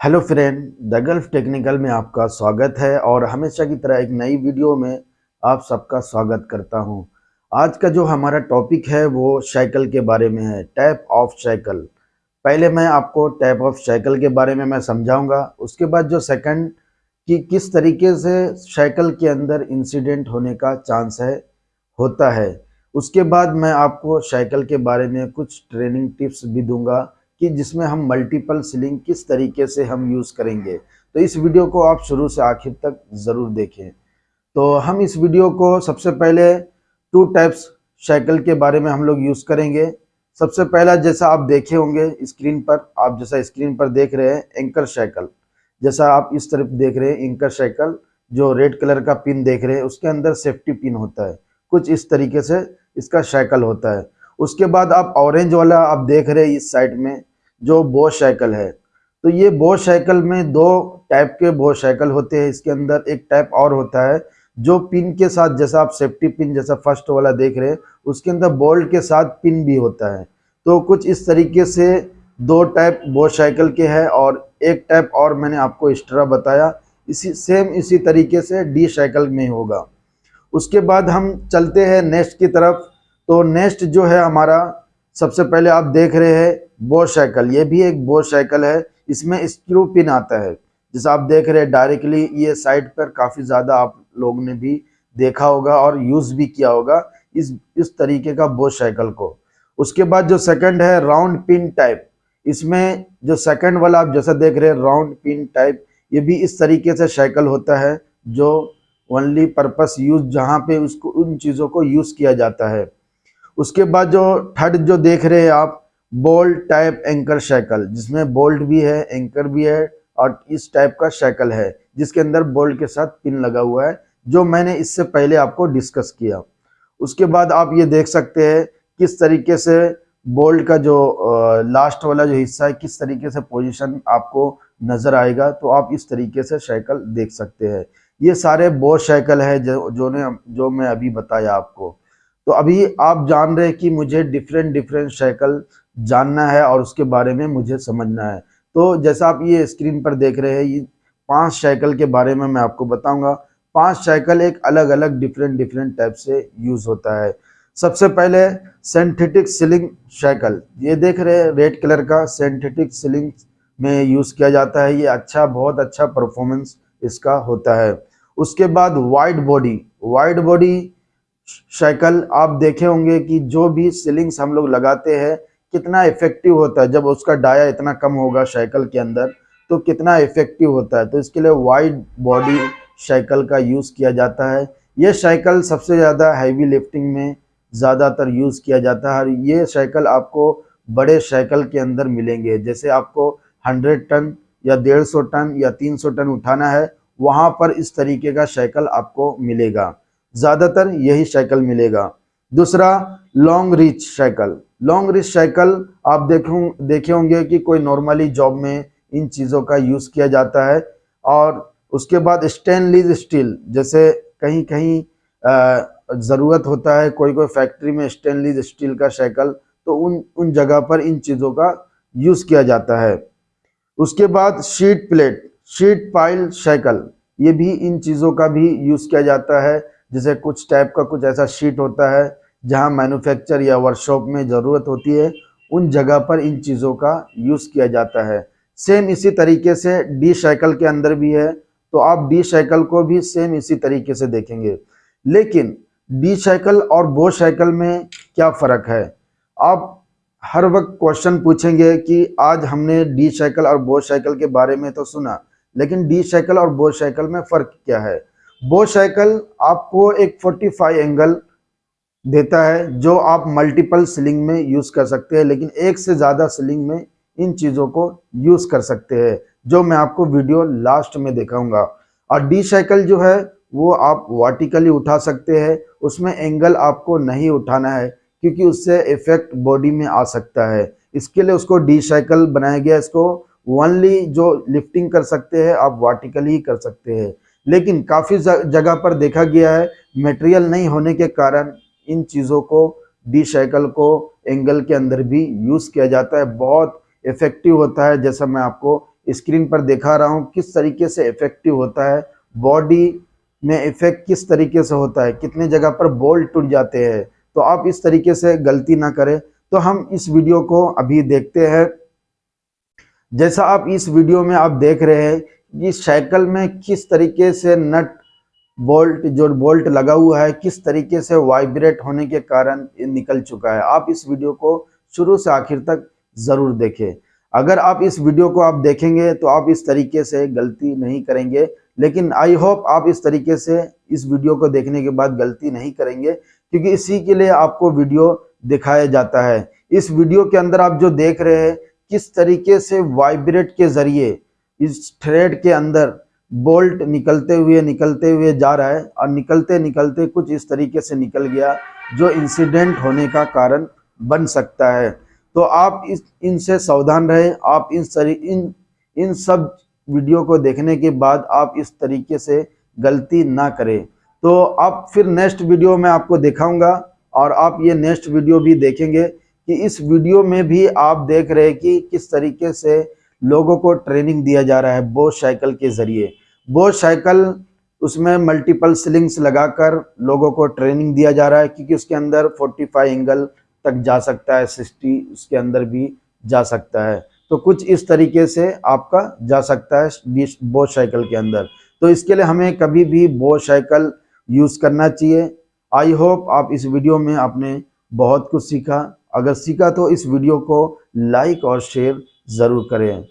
Hello friend, the Gulf Technical में आपका स्वागत है और हमेशा की तरह एक नई वीडियो में आप सबका स्वागत करता हूँ। आज का जो हमारा टॉपिक है वो साइकिल के बारे में है, टैप ऑफ़ साइकिल पहले मैं आपको टैप ऑफ़ साइकिल के बारे में मैं समझाऊँगा, उसके बाद जो सेकंड कि किस तरीके से साइकिल के अंदर इंसिडेंट होने का चांस है, होता है उसके बाद मैं आपको साइकिल के बारे में कुछ ट्रेनिंग टिप्स भी दूँगा कि जिसमें हम मल्टीपल सीलिंग किस तरीके से हम यूज़ करेंगे। तो इस वीडियो को आप शुरू से आखिर तक ज़रूर देखें। तो हम इस वीडियो को सबसे पहले टू टाइप्स साइकिल के बारे में हम लोग यूज़ करेंगे। सबसे पहला जैसा आप देखे होंगे स्क्रीन पर, आप जैसा स्क्रीन पर देख रहे हैं एंकर साइकिल जैसा आप इस तरफ़ देख रहे हैं एंकर साइकिल जो रेड कलर का पिन देख रहे हैं, उसके अंदर सेफ्टी पिन होता है। कुछ इस तरीके से इसका साइकिल होता है। उसके बाद आप ऑरेंज वाला आप देख रहे हैं इस साइड में, जो बोश साइकिल है। तो ये बोश साइकिल में दो टाइप के बोश साइकिल होते हैं। इसके अंदर एक टाइप और होता है, जो पिन के साथ, जैसा आप सेफ्टी पिन जैसा फ़र्स्ट वाला देख रहे हैं, उसके अंदर बोल्ट के साथ पिन भी होता है। तो कुछ इस तरीके से दो टाइप बोश साइकिल के हैं और एक टाइप और मैंने आपको एक्स्ट्रा बताया। इसी सेम इसी तरीके से डी साइकिल में होगा। उसके बाद हम चलते हैं नेक्स्ट की तरफ़। तो नेक्स्ट जो है हमारा, सबसे पहले आप देख रहे हैं बोश साइकिल ये भी एक बोश साइकिल है। इसमें स्क्रू पिन आता है। जैसे आप देख रहे हैं डायरेक्टली ये साइड पर काफ़ी ज़्यादा आप लोगों ने भी देखा होगा और यूज़ भी किया होगा इस इस तरीके का बोश साइकिल को। उसके बाद जो सेकंड है राउंड पिन टाइप इसमें जो सेकंड वाला आप जैसा देख रहे हैं राउंड पिन टाइप ये भी इस तरीके से साइकिल होता है, जो ओनली पर्पस यूज़ जहाँ पे उसको, उन चीज़ों को यूज़ किया जाता है। उसके बाद जो थर्ड जो देख रहे हैं आप बोल्ट टाइप एंकर साइकिल जिसमें बोल्ट भी है एंकर भी है, और इस टाइप का साइकिल है, जिसके अंदर बोल्ट के साथ पिन लगा हुआ है, जो मैंने इससे पहले आपको डिस्कस किया। उसके बाद आप ये देख सकते हैं किस तरीके से बोल्ट का जो लास्ट वाला जो हिस्सा है, किस तरीके से पोजीशन आपको नज़र आएगा तो आप इस तरीके से साइकिल देख सकते हैं। ये सारे बोर साइकिल है, जो जो ने, जो मैं अभी बताया आपको। तो अभी आप जान रहे कि मुझे डिफरेंट डिफरेंट साइकिल जानना है और उसके बारे में मुझे समझना है। तो जैसा आप ये स्क्रीन पर देख रहे हैं, ये पाँच साइकिल के बारे में मैं आपको बताऊँगा। पाँच साइकिल एक अलग अलग डिफरेंट डिफरेंट टाइप से यूज़ होता है। सबसे पहले सेंथेटिक सिलिंग साइकिल ये देख रहे हैं रेड कलर का सेंथेटिक सिलिंग में यूज़ किया जाता है। ये अच्छा बहुत अच्छा परफॉर्मेंस इसका होता है। उसके बाद wide body wide body cycle आप देखे होंगे कि जो भी सीलिंग्स हम लोग लगाते हैं, कितना इफ़ेक्टिव होता है जब उसका डाया इतना कम होगा साइकिल के अंदर तो कितना इफ़ेक्टिव होता है। तो इसके लिए वाइड बॉडी साइकिल का यूज़ किया जाता है। ये साइकिल सबसे ज़्यादा हैवी लिफ्टिंग में ज़्यादातर यूज़ किया जाता है। और ये साइकिल आपको बड़े साइकिल के अंदर मिलेंगे। जैसे आपको 100 टन या 150 टन या 300 टन उठाना है, वहाँ पर इस तरीके का साइकिल आपको मिलेगा। ज़्यादातर यही साइकिल मिलेगा। दूसरा long reach cycle long reach cycle आप देखो, देखे होंगे कि कोई नॉर्मली जॉब में इन चीज़ों का यूज़ किया जाता है और उसके बाद स्टेनलेस स्टील जैसे कहीं कहीं ज़रूरत होता है कोई कोई फैक्ट्री में स्टेनलेस स्टील का साइकिल तो उन उन जगह पर इन चीज़ों का यूज़ किया जाता है। उसके बाद sheet plate sheet pile cycle ये भी इन चीज़ों का भी यूज़ किया जाता है। जैसे कुछ टाइप का कुछ ऐसा शीट होता है, जहाँ मैन्युफैक्चर या वर्कशॉप में ज़रूरत होती है, उन जगह पर इन चीज़ों का यूज़ किया जाता है। सेम इसी तरीके से डी साइकिल के अंदर भी है तो आप डी साइकिल को भी सेम इसी तरीके से देखेंगे। लेकिन डी साइकिल और बो साइकिल में क्या फ़र्क है? आप हर वक्त क्वेश्चन पूछेंगे कि आज हमने डी साइकिल और बो साइकिल के बारे में तो सुना, लेकिन डी साइकिल और बो साइकिल में फ़र्क क्या है? बो साइकिल आपको एक 45 एंगल देता है, जो आप मल्टीपल सिलिंग में यूज़ कर सकते हैं, लेकिन एक से ज़्यादा सिलिंग में इन चीज़ों को यूज़ कर सकते हैं, जो मैं आपको वीडियो लास्ट में दिखाऊँगा। और डी साइकिल जो है, वो आप वर्टिकली उठा सकते हैं, उसमें एंगल आपको नहीं उठाना है, क्योंकि उससे इफ़ेक्ट बॉडी में आ सकता है। इसके लिए उसको डी साइकिल बनाया गया इसको ओनली जो लिफ्टिंग कर सकते हैं, आप वर्टिकली ही कर सकते हैं। लेकिन काफ़ी जगह पर देखा गया है मटेरियल नहीं होने के कारण इन चीज़ों को डी साइकिल को एंगल के अंदर भी यूज़ किया जाता है। बहुत इफ़ेक्टिव होता है, जैसा मैं आपको स्क्रीन पर दिखा रहा हूँ, किस तरीके से इफ़ेक्टिव होता है बॉडी में इफ़ेक्ट किस तरीके से होता है, कितने जगह पर बोल्ट टूट जाते हैं तो आप इस तरीके से गलती ना करें। तो हम इस वीडियो को अभी देखते हैं। जैसा आप इस वीडियो में आप देख रहे हैं कि साइकिल में किस तरीके से नट बोल्ट, जो बोल्ट लगा हुआ है, किस तरीके से वाइब्रेट होने के कारण निकल चुका है। आप इस वीडियो को शुरू से आखिर तक ज़रूर देखें। अगर आप इस वीडियो को आप देखेंगे तो आप इस तरीके से गलती नहीं करेंगे, लेकिन आई होप आप इस तरीके से इस वीडियो को देखने के बाद गलती नहीं करेंगे, क्योंकि इसी के लिए आपको वीडियो दिखाया जाता है। इस वीडियो के अंदर आप जो देख रहे हैं, किस तरीके से वाइब्रेट के ज़रिए इस थ्रेड के अंदर बोल्ट निकलते हुए निकलते हुए जा रहा है और निकलते निकलते कुछ इस तरीके से निकल गया जो इंसिडेंट होने का कारण बन सकता है। तो आप इस, इनसे सावधान रहें। आप इन सरी इन इन सब वीडियो को देखने के बाद आप इस तरीके से गलती ना करें। तो आप फिर नेक्स्ट वीडियो में आपको दिखाऊँगा और आप ये नेक्स्ट वीडियो भी देखेंगे कि इस वीडियो में भी आप देख रहे हैं कि किस तरीके से लोगों को ट्रेनिंग दिया जा रहा है बोस साइकिल के ज़रिए। बोस साइकिल उसमें मल्टीपल स्लिंग्स लगाकर लोगों को ट्रेनिंग दिया जा रहा है क्योंकि उसके अंदर 45 एंगल तक जा सकता है 60 उसके अंदर भी जा सकता है। तो कुछ इस तरीके से आपका जा सकता है बोस साइकिल के अंदर। तो इसके लिए हमें कभी भी बोस साइकिल यूज़ करना चाहिए। आई होप आप इस वीडियो में आपने बहुत कुछ सीखा। अगर सीखा तो इस वीडियो को लाइक और शेयर ज़रूर करें।